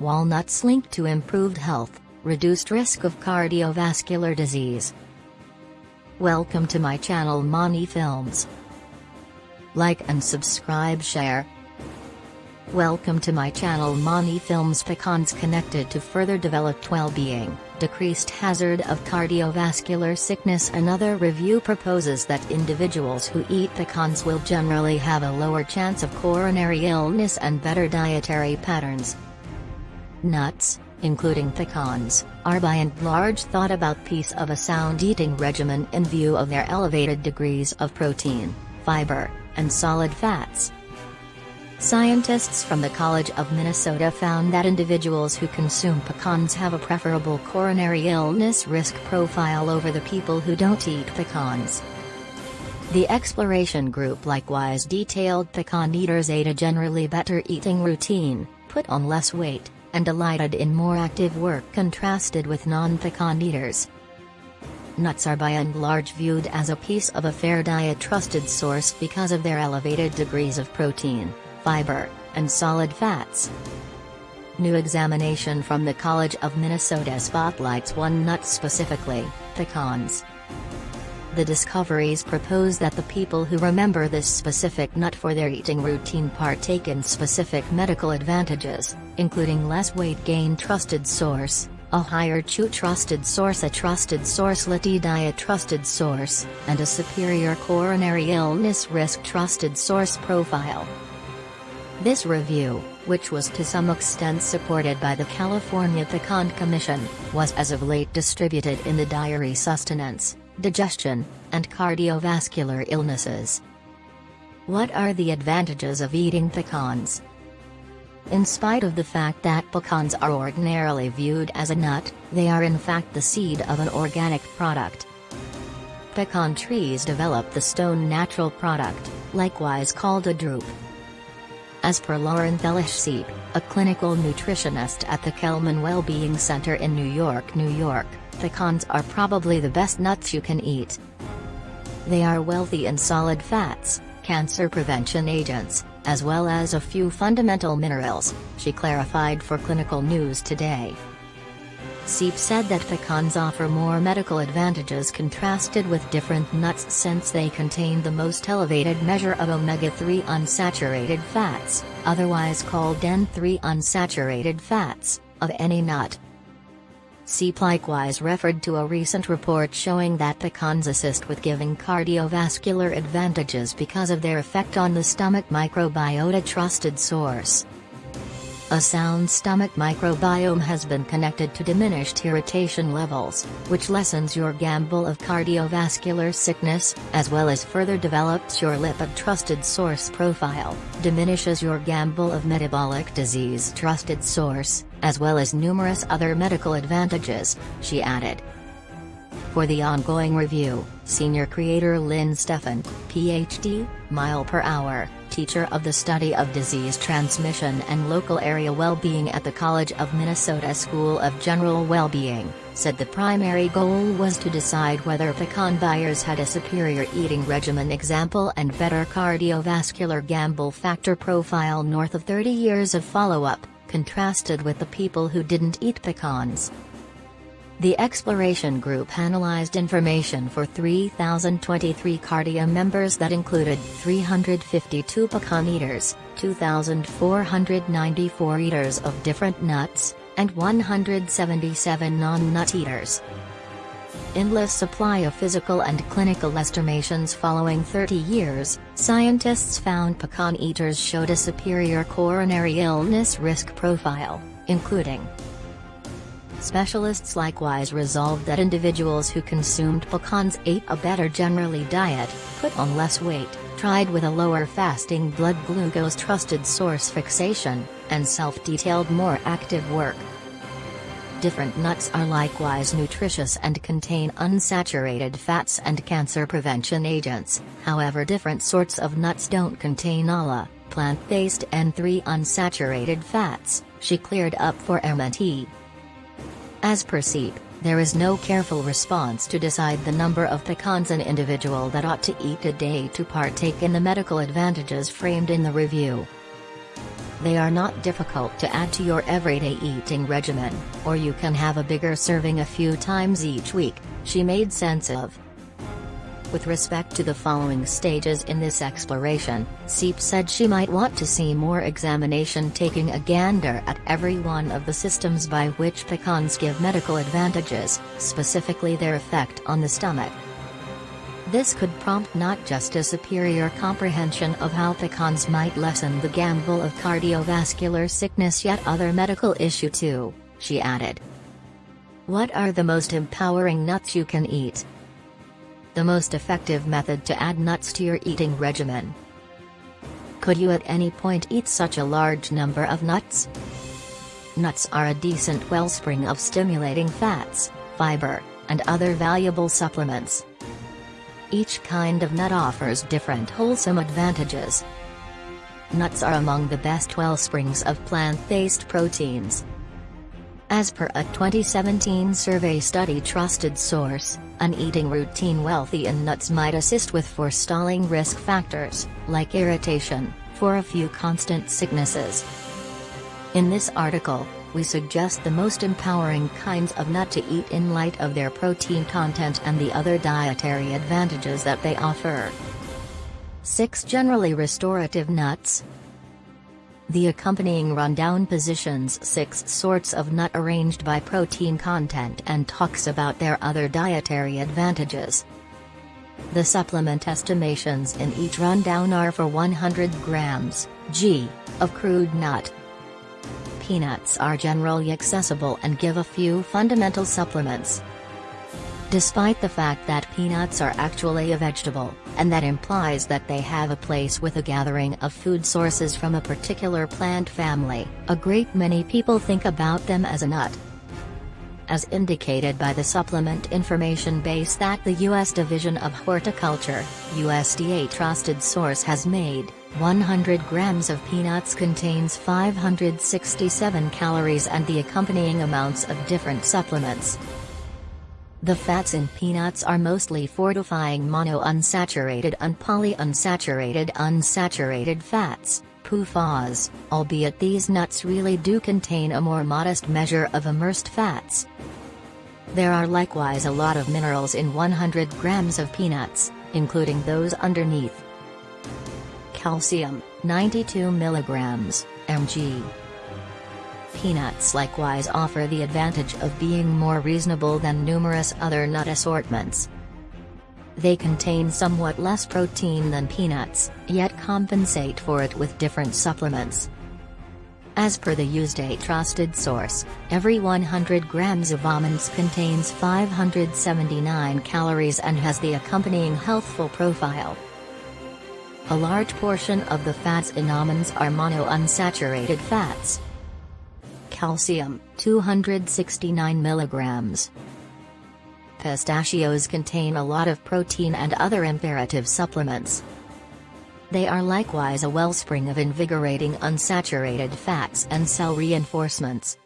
walnuts linked to improved health, reduced risk of cardiovascular disease. Welcome to my channel Mani Films. Like and subscribe share. Welcome to my channel Mani Films Pecans connected to further developed well-being, decreased hazard of cardiovascular sickness Another review proposes that individuals who eat pecans will generally have a lower chance of coronary illness and better dietary patterns. Nuts, including pecans, are by and large thought about piece of a sound eating regimen in view of their elevated degrees of protein, fiber, and solid fats. Scientists from the College of Minnesota found that individuals who consume pecans have a preferable coronary illness risk profile over the people who don't eat pecans. The exploration group likewise detailed pecan eaters ate a generally better eating routine, put on less weight, and delighted in more active work contrasted with non-pecan eaters. Nuts are by and large viewed as a piece of a fair diet trusted source because of their elevated degrees of protein, fiber, and solid fats. New examination from the College of Minnesota spotlights one nut specifically, pecans. The discoveries propose that the people who remember this specific nut for their eating routine partake in specific medical advantages, including less weight gain trusted source, a higher chew trusted source a trusted source Liti diet trusted source, and a superior coronary illness risk trusted source profile. This review, which was to some extent supported by the California Pecan Commission, was as of late distributed in the diary Sustenance, Digestion, and Cardiovascular Illnesses. What are the advantages of eating pecans? In spite of the fact that pecans are ordinarily viewed as a nut, they are in fact the seed of an organic product. Pecan trees develop the stone natural product, likewise called a drupe. As per Lauren Thelish a clinical nutritionist at the Kelman Wellbeing Center in New York, New York, pecans are probably the best nuts you can eat. They are wealthy in solid fats, cancer prevention agents, as well as a few fundamental minerals, she clarified for Clinical News Today. Seep said that pecans offer more medical advantages contrasted with different nuts since they contain the most elevated measure of omega-3 unsaturated fats, otherwise called N3 unsaturated fats, of any nut. Seep likewise referred to a recent report showing that pecans assist with giving cardiovascular advantages because of their effect on the stomach microbiota trusted source. A sound stomach microbiome has been connected to diminished irritation levels, which lessens your gamble of cardiovascular sickness, as well as further develops your lipid trusted source profile, diminishes your gamble of metabolic disease trusted source, as well as numerous other medical advantages, she added. For the ongoing review, senior creator Lyn Steffen, PhD, mile per hour, teacher of the study of disease transmission and local area well-being at the College of Minnesota School of General Well-being, said the primary goal was to decide whether pecan buyers had a superior eating regimen example and better cardiovascular gamble factor profile north of 30 years of follow-up, contrasted with the people who didn't eat pecans. The exploration group analyzed information for 3,023 Cardia members that included 352 pecan eaters, 2,494 eaters of different nuts, and 177 non-nut eaters. Endless supply of physical and clinical estimations following 30 years, scientists found pecan eaters showed a superior coronary illness risk profile, including Specialists likewise resolved that individuals who consumed pecans ate a better generally diet, put on less weight, tried with a lower fasting blood glucose trusted source fixation, and self-detailed more active work. Different nuts are likewise nutritious and contain unsaturated fats and cancer prevention agents, however different sorts of nuts don't contain ALA, plant-based N3 unsaturated fats, she cleared up for MNT. As per Seep, there is no careful response to decide the number of pecans an individual that ought to eat a day to partake in the medical advantages framed in the review. They are not difficult to add to your everyday eating regimen, or you can have a bigger serving a few times each week, she made sense of. With respect to the following stages in this exploration, Seep said she might want to see more examination taking a gander at every one of the systems by which pecans give medical advantages, specifically their effect on the stomach. This could prompt not just a superior comprehension of how pecans might lessen the gamble of cardiovascular sickness yet other medical issue too, she added. What are the most empowering nuts you can eat? The most effective method to add nuts to your eating regimen. Could you at any point eat such a large number of nuts? Nuts are a decent wellspring of stimulating fats, fiber, and other valuable supplements. Each kind of nut offers different wholesome advantages. Nuts are among the best wellsprings of plant-based proteins. As per a 2017 survey study trusted source, an eating routine wealthy in nuts might assist with forestalling risk factors, like irritation, for a few constant sicknesses. In this article, we suggest the most empowering kinds of nut to eat in light of their protein content and the other dietary advantages that they offer. 6 Generally restorative nuts. The accompanying rundown positions six sorts of nut arranged by protein content and talks about their other dietary advantages. The supplement estimations in each rundown are for 100 grams, g, of crude nut, peanuts are generally accessible and give a few fundamental supplements. Despite the fact that peanuts are actually a vegetable, and that implies that they have a place with a gathering of food sources from a particular plant family, a great many people think about them as a nut. As indicated by the supplement information base that the U.S. Division of Horticulture, USDA trusted source has made, 100 grams of peanuts contains 567 calories and the accompanying amounts of different supplements. The fats in peanuts are mostly fortifying monounsaturated and polyunsaturated unsaturated fats, PUFAs, albeit these nuts really do contain a more modest measure of immersed fats. There are likewise a lot of minerals in 100 grams of peanuts, including those underneath calcium, 92 mg, mg. Peanuts likewise offer the advantage of being more reasonable than numerous other nut assortments. They contain somewhat less protein than peanuts, yet compensate for it with different supplements. As per the USDA trusted source, every 100 grams of almonds contains 579 calories and has the accompanying healthful profile. A large portion of the fats in almonds are monounsaturated fats. Calcium, 269 milligrams. Pistachios contain a lot of protein and other imperative supplements. They are likewise a wellspring of invigorating unsaturated fats and cell reinforcements.